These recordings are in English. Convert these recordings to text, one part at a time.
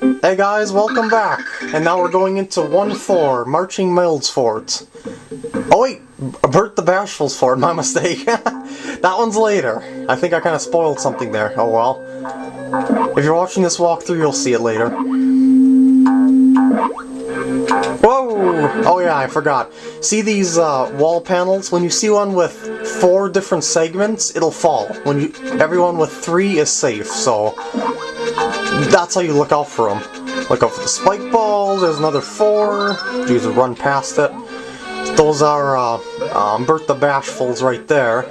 Hey guys, welcome back! And now we're going into 1-4, Marching Milde's Fort. Oh wait, Burt the Bashful's Fort, my mistake. that one's later. I think I kind of spoiled something there, oh well. If you're watching this walkthrough, you'll see it later. Whoa! Oh yeah, I forgot. See these uh, wall panels? When you see one with four different segments, it'll fall. When you, Everyone with three is safe, so that's how you look out for them. Look out for the spike balls, there's another four. You just run past it. Those are uh, um, Burt the Bashfuls right there,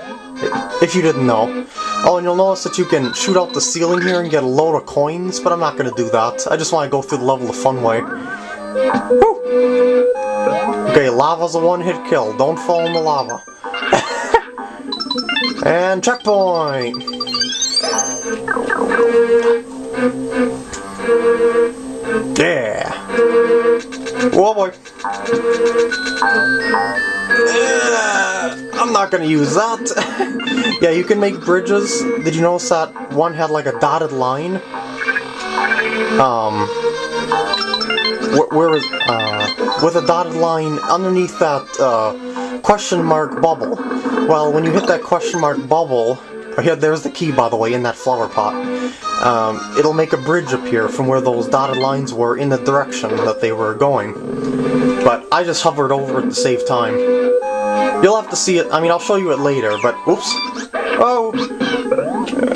if you didn't know. Oh, and you'll notice that you can shoot out the ceiling here and get a load of coins, but I'm not going to do that. I just want to go through the level the fun way. Woo! Okay, lava's a one-hit kill. Don't fall in the lava. and checkpoint! Yeah! Whoa boy! Uh, I'm not gonna use that. yeah, you can make bridges. Did you notice that one had like a dotted line? Um, where, where is, uh, with a dotted line underneath that, uh, question mark bubble. Well, when you hit that question mark bubble, oh yeah, there's the key by the way, in that flower pot. Um, it'll make a bridge appear from where those dotted lines were in the direction that they were going. But I just hovered over it to save time. You'll have to see it, I mean I'll show you it later, but oops. Oh!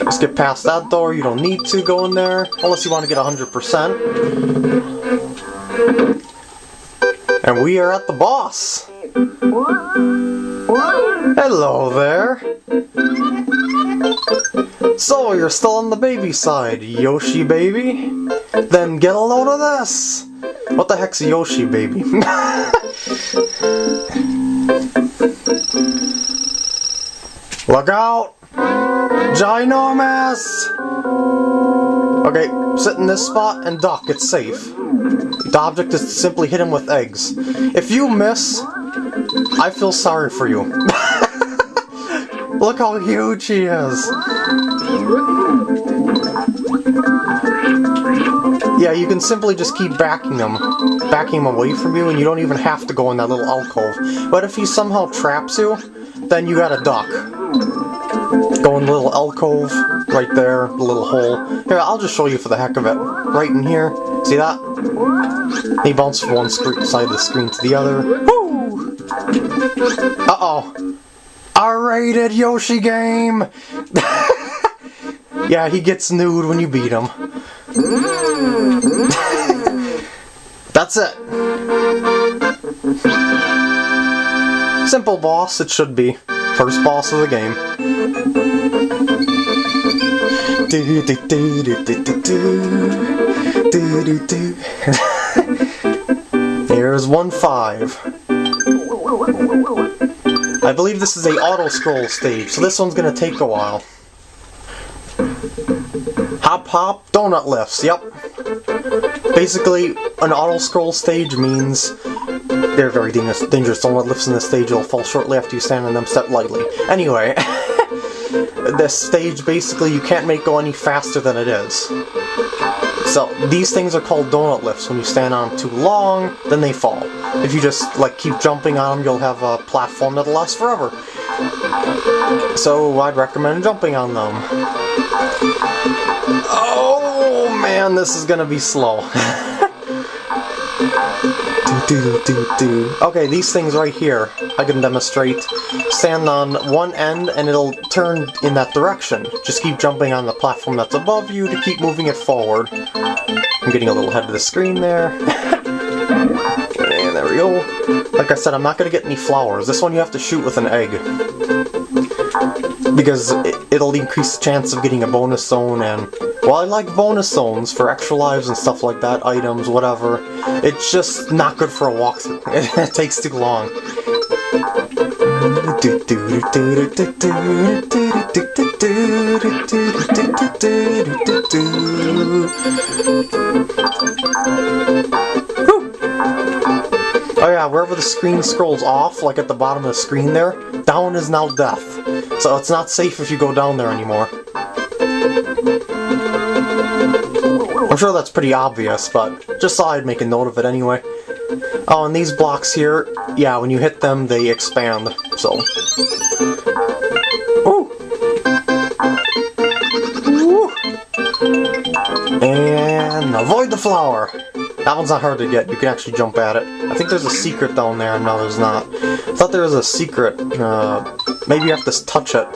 Let's get past that door, you don't need to go in there, unless you want to get 100%. And we are at the boss! Hello there! So, you're still on the baby side, Yoshi baby? Then get a load of this! What the heck's Yoshi baby? Look out! Ginormous! Okay, sit in this spot and duck, it's safe. The object is to simply hit him with eggs. If you miss, I feel sorry for you. Look how huge he is! Yeah, you can simply just keep backing them, backing them away from you, and you don't even have to go in that little alcove. But if he somehow traps you, then you gotta duck. Go in the little alcove, right there, the little hole. Here, I'll just show you for the heck of it. Right in here. See that? He bounced from one side of the screen to the other. Woo! Uh-oh. R-rated Yoshi game! Yeah, he gets nude when you beat him. That's it. Simple boss, it should be. First boss of the game. Here's 1-5. I believe this is a auto-scroll stage, so this one's gonna take a while. Hop hop, donut lifts, yep. Basically, an auto-scroll stage means they're very dangerous. Donut lifts in this stage will fall shortly after you stand on them, step lightly. Anyway, this stage basically you can't make go any faster than it is. So these things are called donut lifts. When you stand on them too long, then they fall. If you just like keep jumping on them, you'll have a platform that'll last forever. So I'd recommend jumping on them. Oh man, this is gonna be slow. do, do, do, okay, these things right here, I can demonstrate. Stand on one end and it'll turn in that direction. Just keep jumping on the platform that's above you to keep moving it forward. I'm getting a little ahead of the screen there. there we go. Like I said, I'm not going to get any flowers. This one you have to shoot with an egg. Because it, will increase the chance of getting a bonus zone and... Well, I like bonus zones for extra lives and stuff like that, items, whatever. It's just not good for a walkthrough. it takes too long. Wherever the screen scrolls off, like at the bottom of the screen there, down is now death. So it's not safe if you go down there anymore. I'm sure that's pretty obvious, but just thought I'd make a note of it anyway. Oh, and these blocks here, yeah, when you hit them, they expand, so... Ooh! And avoid the flower! That one's not hard to get, you can actually jump at it. I think there's a secret down there, no there's not. I thought there was a secret, uh, maybe you have to touch it.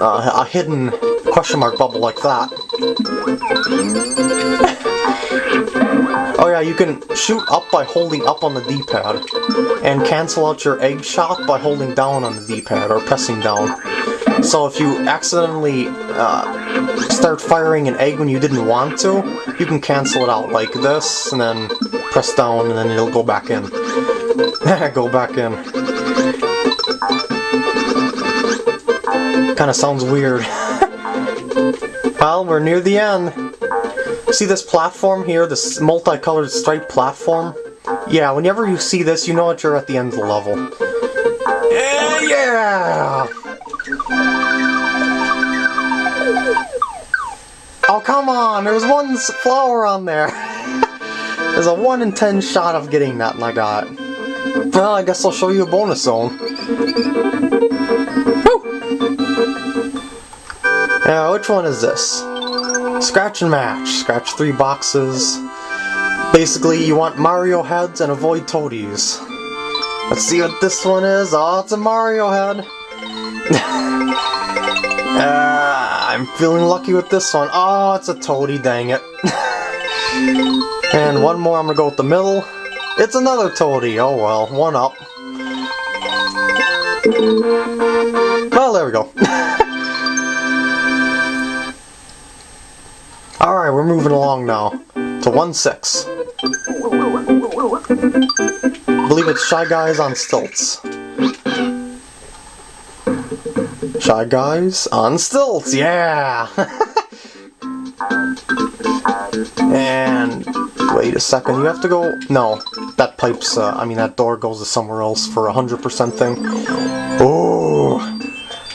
Uh, a hidden question mark bubble like that. oh yeah, you can shoot up by holding up on the D-pad, and cancel out your egg shot by holding down on the D-pad, or pressing down. So if you accidentally uh, start firing an egg when you didn't want to, you can cancel it out like this, and then press down, and then it'll go back in. go back in. Kinda sounds weird. well, we're near the end. See this platform here, this multicolored striped platform? Yeah, whenever you see this, you know that you're at the end of the level. Yeah! Oh, come on! There's one flower on there! There's a 1 in 10 shot of getting that, and I got. Well, I guess I'll show you a bonus zone. Now, which one is this? Scratch and match. Scratch three boxes. Basically, you want Mario heads and avoid toadies. Let's see what this one is. Oh, it's a Mario head. uh, I'm feeling lucky with this one. Oh, it's a toady, dang it. and one more, I'm gonna go with the middle. It's another toady. Oh well, one up. Well, there we go. Alright, we're moving along now to 1-6. I believe it's Shy Guys on Stilts. Shy Guys on Stilts, yeah! and wait a second, you have to go... No, that pipe's, uh, I mean that door goes to somewhere else for a 100% thing. Oh!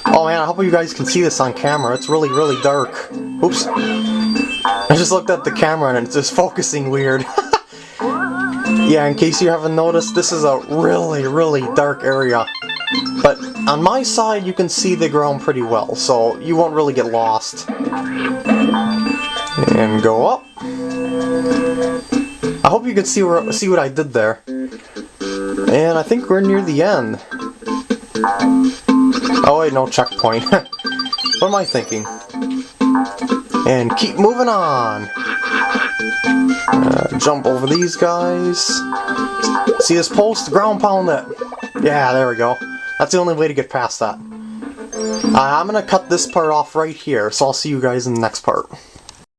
Oh man, I hope you guys can see this on camera. It's really, really dark. Oops. I just looked at the camera and it's just focusing weird. yeah, in case you haven't noticed, this is a really, really dark area. But on my side, you can see the ground pretty well, so you won't really get lost. And go up. I hope you can see, where, see what I did there. And I think we're near the end. Oh wait, no checkpoint. what am I thinking? And keep moving on! Uh, jump over these guys. See this post? Ground pound it! Yeah, there we go. That's the only way to get past that. Uh, I'm gonna cut this part off right here, so I'll see you guys in the next part.